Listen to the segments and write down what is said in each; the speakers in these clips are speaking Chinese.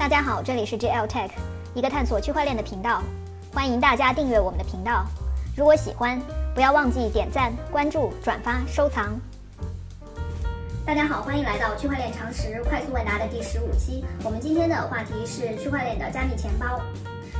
大家好，这里是 JL Tech，一个探索区块链的频道，欢迎大家订阅我们的频道。如果喜欢，不要忘记点赞、关注、转发、收藏。大家好，欢迎来到区块链常识快速问答的第十五期。我们今天的话题是区块链的加密钱包。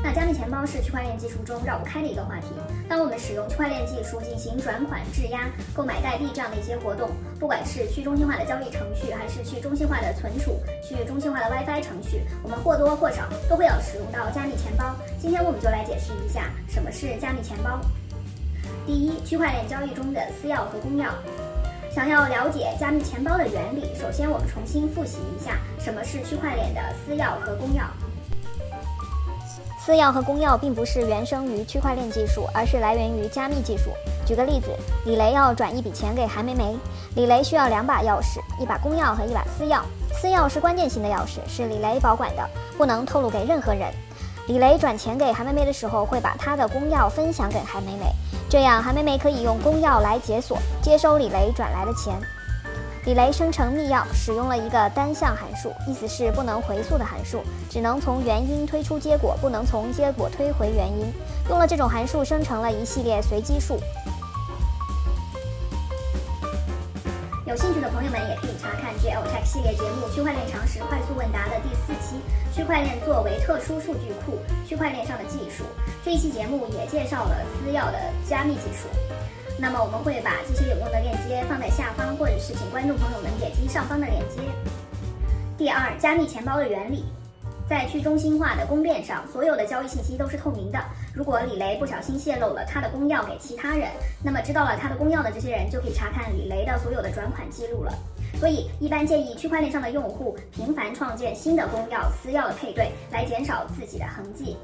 那加密钱包是区块链技术中绕不开的一个话题。当我们使用区块链技术进行转款、质押、购买代币这样的一些活动，不管是去中心化的交易程序，还是去中心化的存储、去中心化的 WiFi 程序，我们或多或少都会要使用到加密钱包。今天我们就来解释一下什么是加密钱包。第一，区块链交易中的私钥和公钥。想要了解加密钱包的原理，首先我们重新复习一下什么是区块链的私钥和公钥。私钥和公钥并不是原生于区块链技术，而是来源于加密技术。举个例子，李雷要转一笔钱给韩梅梅，李雷需要两把钥匙，一把公钥和一把私钥。私钥是关键性的钥匙，是李雷保管的，不能透露给任何人。李雷转钱给韩梅梅的时候，会把他的公钥分享给韩梅梅，这样韩梅梅可以用公钥来解锁，接收李雷转来的钱。李雷生成密钥使用了一个单向函数，意思是不能回溯的函数，只能从原因推出结果，不能从结果推回原因。用了这种函数生成了一系列随机数。有兴趣的朋友们也可以查看 GL Tech 系列节目《区块链常识快速问答》的第四期《区块链作为特殊数据库：区块链上的技术》。这一期节目也介绍了私钥的加密技术。那么我们会把这些有用的链接放在下方，或者是请观众朋友们点击上方的链接。第二，加密钱包的原理，在去中心化的公链上，所有的交易信息都是透明的。如果李雷不小心泄露了他的公钥给其他人，那么知道了他的公钥的这些人就可以查看李雷的所有的转款记录了。所以，一般建议区块链上的用户频繁创建新的公钥、私钥的配对，来减少自己的痕迹。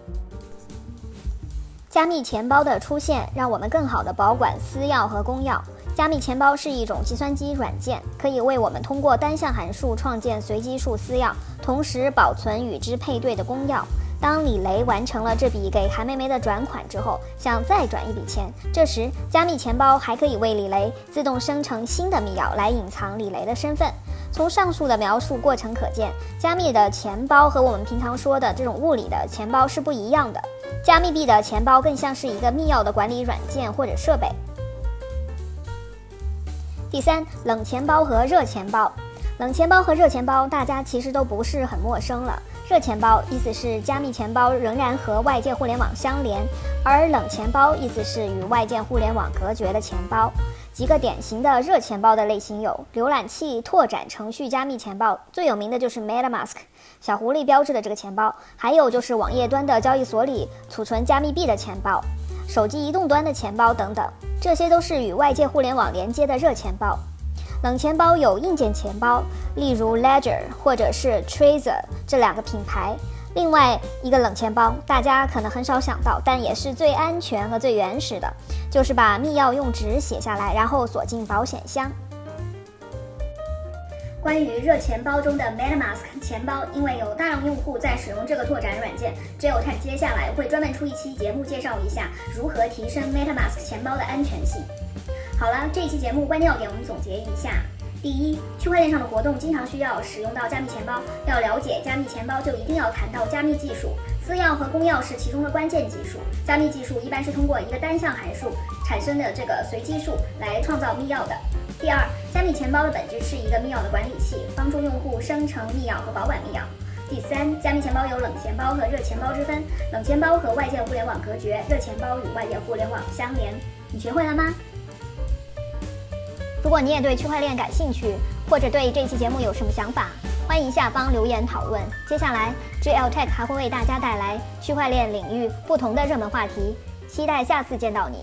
加密钱包的出现，让我们更好地保管私钥和公钥。加密钱包是一种计算机软件，可以为我们通过单向函数创建随机数私钥，同时保存与之配对的公钥。当李雷完成了这笔给韩梅梅的转款之后，想再转一笔钱，这时加密钱包还可以为李雷自动生成新的密钥，来隐藏李雷的身份。从上述的描述过程可见，加密的钱包和我们平常说的这种物理的钱包是不一样的。加密币的钱包更像是一个密钥的管理软件或者设备。第三，冷钱包和热钱包。冷钱包和热钱包，大家其实都不是很陌生了。热钱包意思是加密钱包仍然和外界互联网相连，而冷钱包意思是与外界互联网隔绝的钱包。几个典型的热钱包的类型有：浏览器拓展程序加密钱包，最有名的就是 MetaMask，小狐狸标志的这个钱包；还有就是网页端的交易所里储存加密币的钱包，手机移动端的钱包等等，这些都是与外界互联网连接的热钱包。冷钱包有硬件钱包，例如 Ledger 或者是 Trezor 这两个品牌。另外一个冷钱包，大家可能很少想到，但也是最安全和最原始的，就是把密钥用纸写下来，然后锁进保险箱。关于热钱包中的 MetaMask 钱包，因为有大量用户在使用这个拓展软件 j o t a c 接下来会专门出一期节目介绍一下如何提升 MetaMask 钱包的安全性。好了，这一期节目关键要点我们总结一下。第一，区块链上的活动经常需要使用到加密钱包。要了解加密钱包，就一定要谈到加密技术。私钥和公钥是其中的关键技术。加密技术一般是通过一个单向函数产生的这个随机数来创造密钥的。第二，加密钱包的本质是一个密钥的管理器，帮助用户生成密钥和保管密钥。第三，加密钱包有冷钱包和热钱包之分，冷钱包和外界互联网隔绝，热钱包与外界互联网相连。你学会了吗？如果你也对区块链感兴趣，或者对这期节目有什么想法，欢迎下方留言讨论。接下来，GL Tech 还会为大家带来区块链领域不同的热门话题，期待下次见到你。